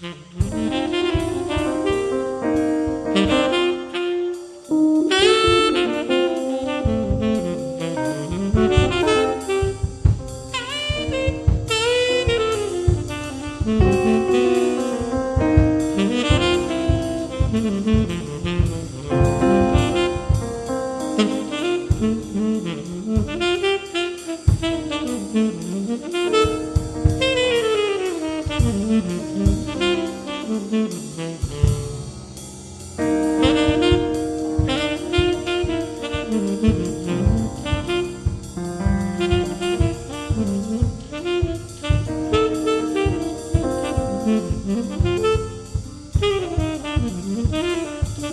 Mm-hmm.